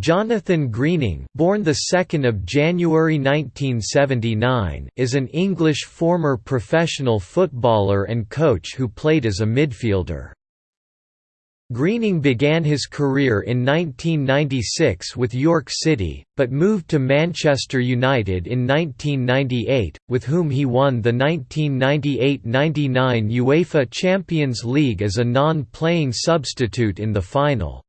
Jonathan Greening, born the 2nd of January 1979, is an English former professional footballer and coach who played as a midfielder. Greening began his career in 1996 with York City, but moved to Manchester United in 1998, with whom he won the 1998–99 UEFA Champions League as a non-playing substitute in the final.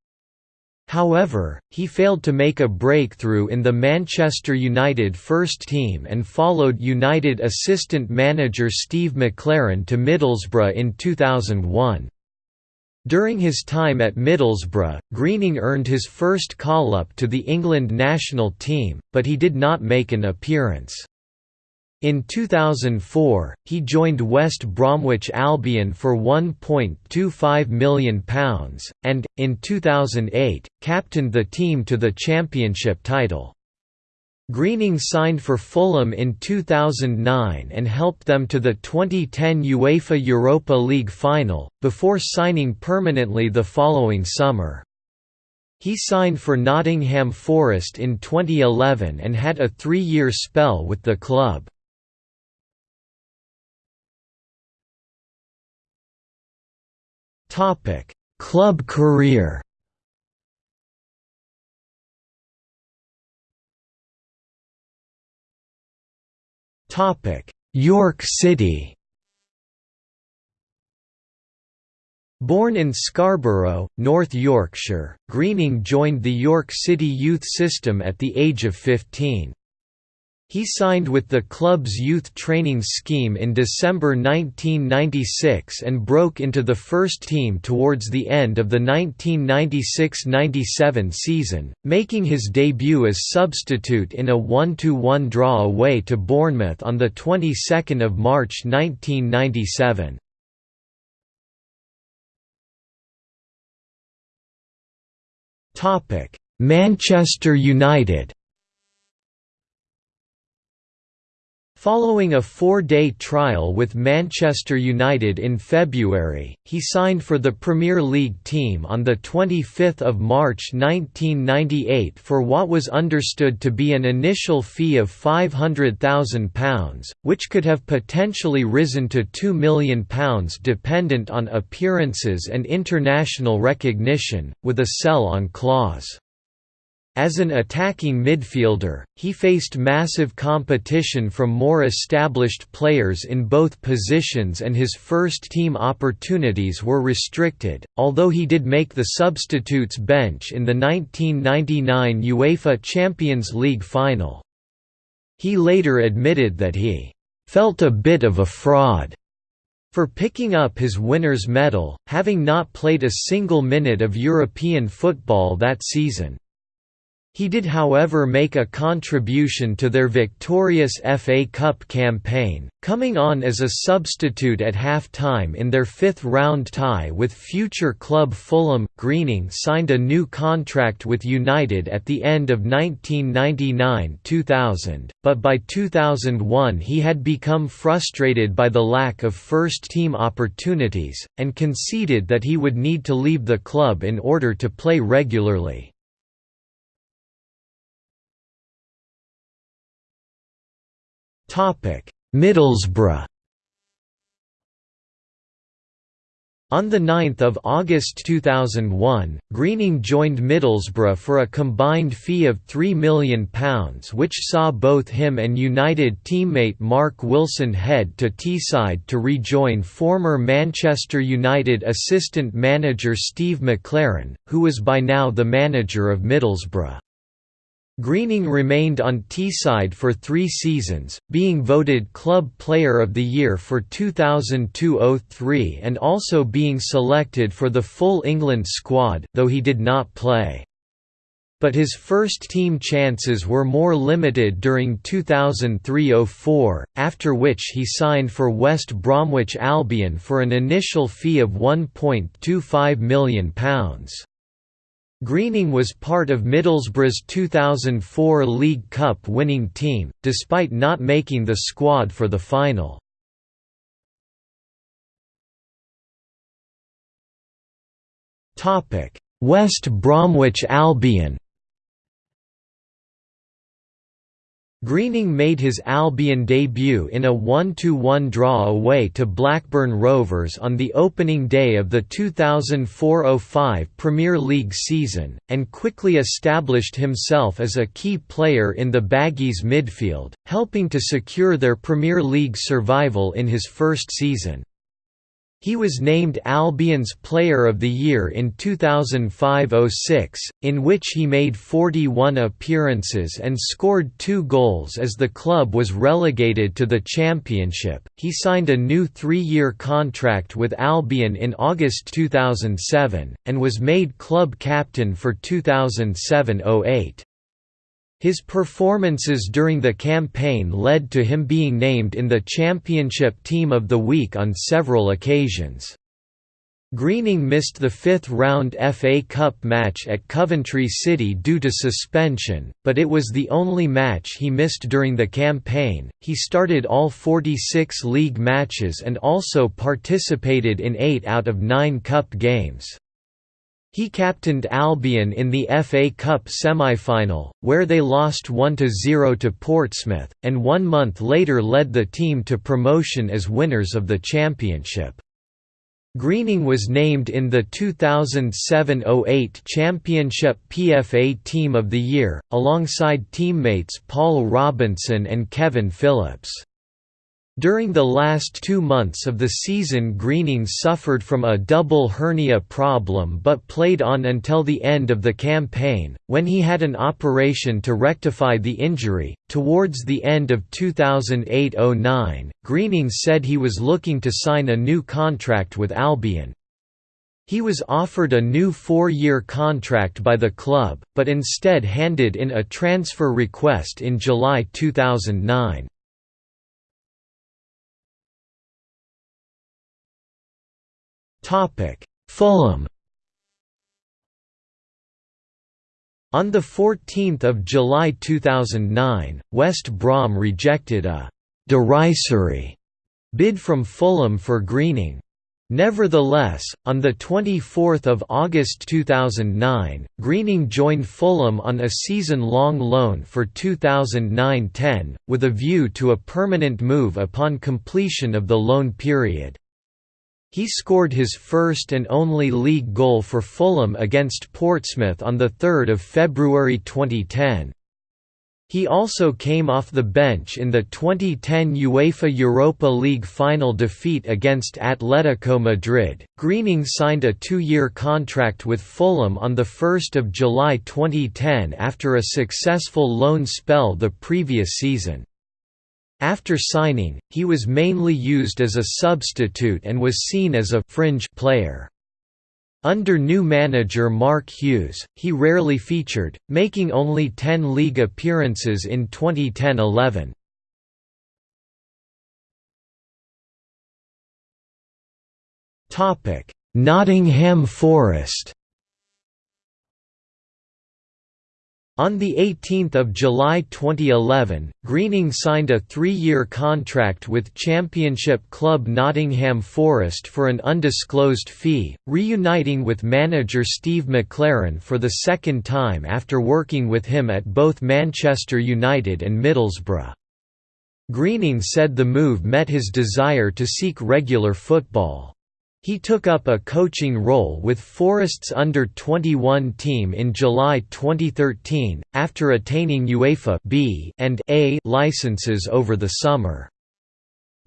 However, he failed to make a breakthrough in the Manchester United first team and followed United assistant manager Steve McClaren to Middlesbrough in 2001. During his time at Middlesbrough, Greening earned his first call-up to the England national team, but he did not make an appearance. In 2004, he joined West Bromwich Albion for £1.25 million, and, in 2008, captained the team to the championship title. Greening signed for Fulham in 2009 and helped them to the 2010 UEFA Europa League final, before signing permanently the following summer. He signed for Nottingham Forest in 2011 and had a three-year spell with the club. Topic: Club career. Topic: York City. Born in Scarborough, North Yorkshire, Greening joined the York City youth system at the age of 15. He signed with the club's youth training scheme in December 1996 and broke into the first team towards the end of the 1996–97 season, making his debut as substitute in a 1–1 draw away to Bournemouth on the 22nd of March 1997. Manchester United Following a four-day trial with Manchester United in February, he signed for the Premier League team on 25 March 1998 for what was understood to be an initial fee of £500,000, which could have potentially risen to £2 million dependent on appearances and international recognition, with a sell-on clause. As an attacking midfielder, he faced massive competition from more established players in both positions and his first-team opportunities were restricted, although he did make the substitutes bench in the 1999 UEFA Champions League final. He later admitted that he felt a bit of a fraud for picking up his winner's medal, having not played a single minute of European football that season. He did however make a contribution to their victorious FA Cup campaign, coming on as a substitute at half-time in their fifth-round tie with future club Fulham. Greening signed a new contract with United at the end of 1999–2000, but by 2001 he had become frustrated by the lack of first-team opportunities, and conceded that he would need to leave the club in order to play regularly. Middlesbrough On 9 August 2001, Greening joined Middlesbrough for a combined fee of £3 million which saw both him and United teammate Mark Wilson head to Teesside to rejoin former Manchester United assistant manager Steve McClaren, who was by now the manager of Middlesbrough. Greening remained on Teesside for three seasons, being voted Club Player of the Year for 2002–03 and also being selected for the full England squad, though he did not play. But his first-team chances were more limited during 2003–04, after which he signed for West Bromwich Albion for an initial fee of £1.25 million. Greening was part of Middlesbrough's 2004 League Cup winning team, despite not making the squad for the final. West Bromwich Albion Greening made his Albion debut in a 1–1 draw away to Blackburn Rovers on the opening day of the 2004–05 Premier League season, and quickly established himself as a key player in the Baggies midfield, helping to secure their Premier League survival in his first season. He was named Albion's Player of the Year in 2005–06, in which he made 41 appearances and scored two goals as the club was relegated to the Championship. He signed a new three-year contract with Albion in August 2007, and was made club captain for 2007–08. His performances during the campaign led to him being named in the Championship Team of the Week on several occasions. Greening missed the fifth-round FA Cup match at Coventry City due to suspension, but it was the only match he missed during the campaign. He started all 46 league matches and also participated in 8 out of 9 cup games. He captained Albion in the FA Cup semi-final, where they lost 1–0 to Portsmouth, and one month later led the team to promotion as winners of the championship. Greening was named in the 2007–08 Championship PFA Team of the Year, alongside teammates Paul Robinson and Kevin Phillips. During the last two months of the season Greening suffered from a double hernia problem but played on until the end of the campaign, when he had an operation to rectify the injury. Towards the end of 2008 09, Greening said he was looking to sign a new contract with Albion. He was offered a new four-year contract by the club, but instead handed in a transfer request in July 2009. Fulham On 14 July 2009, West Brom rejected a «derisory» bid from Fulham for Greening. Nevertheless, on 24 August 2009, Greening joined Fulham on a season-long loan for 2009–10, with a view to a permanent move upon completion of the loan period. He scored his first and only league goal for Fulham against Portsmouth on 3 February 2010. He also came off the bench in the 2010 UEFA Europa League final defeat against Atletico Madrid. Greening signed a two year contract with Fulham on 1 July 2010 after a successful loan spell the previous season. After signing, he was mainly used as a substitute and was seen as a «fringe» player. Under new manager Mark Hughes, he rarely featured, making only 10 league appearances in 2010–11. Nottingham Forest On 18 July 2011, Greening signed a three-year contract with Championship club Nottingham Forest for an undisclosed fee, reuniting with manager Steve McClaren for the second time after working with him at both Manchester United and Middlesbrough. Greening said the move met his desire to seek regular football. He took up a coaching role with Forest's under-21 team in July 2013, after attaining UEFA B and A licenses over the summer.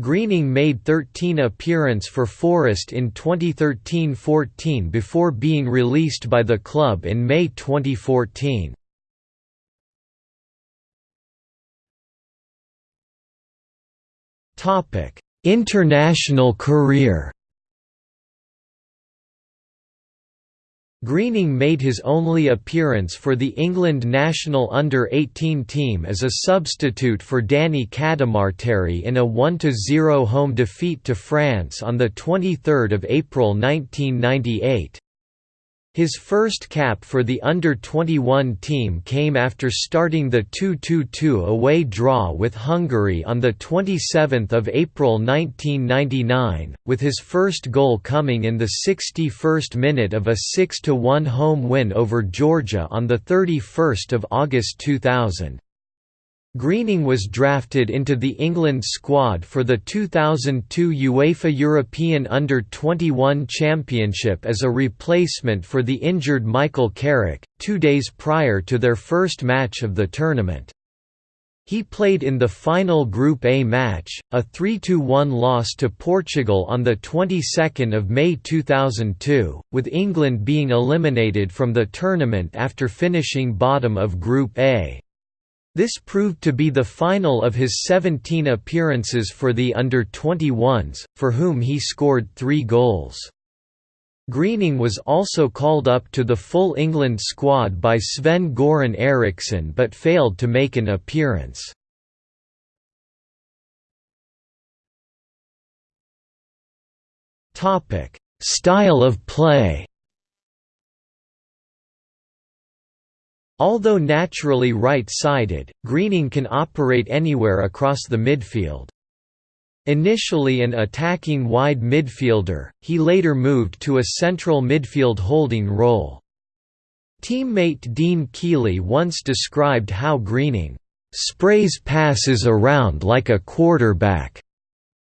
Greening made 13 appearance for Forest in 2013–14 before being released by the club in May 2014. International career Greening made his only appearance for the England national under-18 team as a substitute for Danny Cadamarteri in a 1–0 home defeat to France on 23 April 1998. His first cap for the under-21 team came after starting the 2–2–2 away draw with Hungary on 27 April 1999, with his first goal coming in the 61st minute of a 6–1 home win over Georgia on 31 August 2000. Greening was drafted into the England squad for the 2002 UEFA European Under-21 Championship as a replacement for the injured Michael Carrick, two days prior to their first match of the tournament. He played in the final Group A match, a 3–1 loss to Portugal on the 22nd of May 2002, with England being eliminated from the tournament after finishing bottom of Group A. This proved to be the final of his 17 appearances for the under-21s, for whom he scored three goals. Greening was also called up to the full England squad by Sven-Göran Eriksson but failed to make an appearance. Style of play Although naturally right-sided, Greening can operate anywhere across the midfield. Initially an attacking wide midfielder, he later moved to a central midfield holding role. Teammate Dean Kiely once described how Greening sprays passes around like a quarterback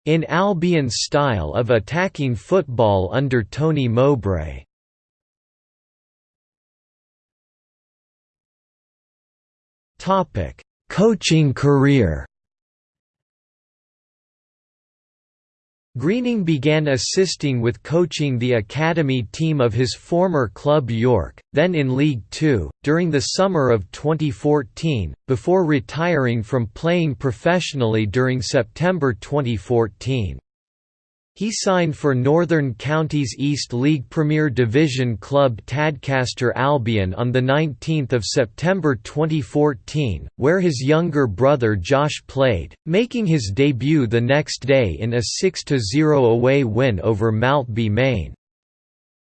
in Albion's style of attacking football under Tony Mowbray. Topic: Coaching career. Greening began assisting with coaching the academy team of his former club York, then in League Two, during the summer of 2014, before retiring from playing professionally during September 2014. He signed for Northern Counties East League Premier Division club Tadcaster Albion on 19 September 2014, where his younger brother Josh played, making his debut the next day in a 6–0 away win over Maltby Main.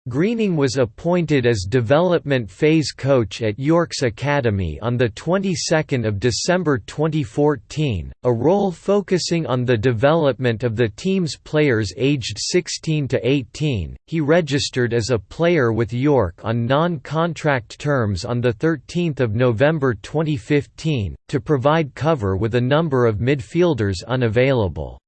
Greening was appointed as development phase coach at York's Academy on the 22nd of December 2014, a role focusing on the development of the team's players aged 16 to 18. He registered as a player with York on non-contract terms on the 13th of November 2015 to provide cover with a number of midfielders unavailable.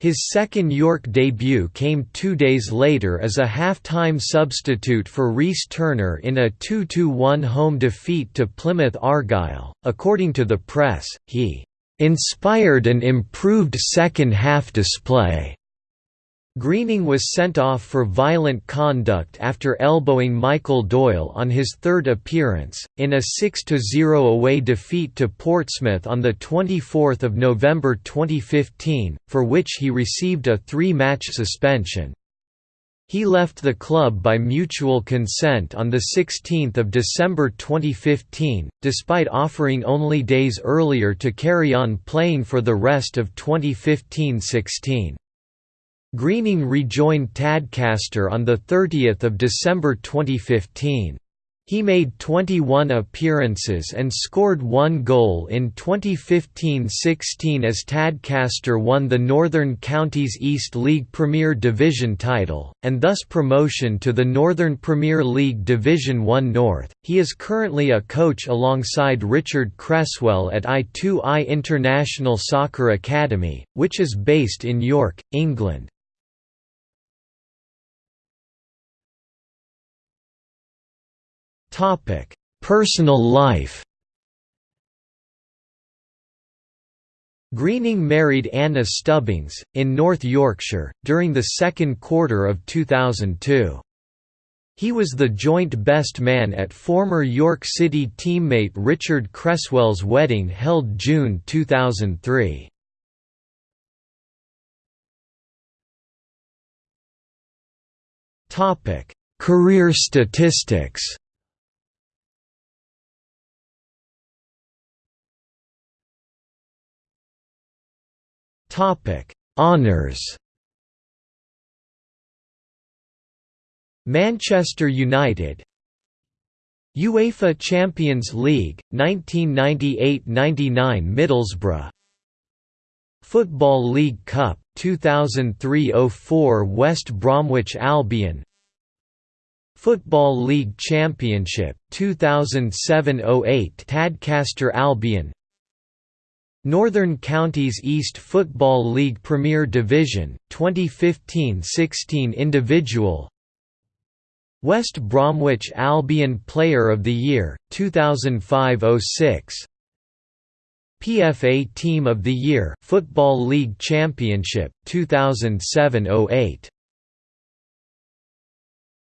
His second York debut came two days later as a half-time substitute for Rhys Turner in a 2–1 home defeat to Plymouth Argyle. According to the press, he "...inspired an improved second-half display." Greening was sent off for violent conduct after elbowing Michael Doyle on his third appearance, in a 6–0 away defeat to Portsmouth on 24 November 2015, for which he received a three-match suspension. He left the club by mutual consent on 16 December 2015, despite offering only days earlier to carry on playing for the rest of 2015–16. Greening rejoined Tadcaster on 30 December 2015. He made 21 appearances and scored one goal in 2015–16 as Tadcaster won the Northern Counties East League Premier Division title, and thus promotion to the Northern Premier League Division 1 North. He is currently a coach alongside Richard Cresswell at I2I International Soccer Academy, which is based in York, England. Personal life. Greening married Anna Stubbings, in North Yorkshire, during the second quarter of 2002. He was the joint best man at former York City teammate Richard Cresswell's wedding held June 2003. Career statistics Topic: Honours. Manchester United UEFA Champions League 1998–99 Middlesbrough Football League Cup 2003–04 West Bromwich Albion Football League Championship 2007–08 Tadcaster Albion Northern Counties East Football League Premier Division, 2015–16 Individual. West Bromwich Albion Player of the Year, 2005–06 PFA Team of the Year Football League Championship, 2007–08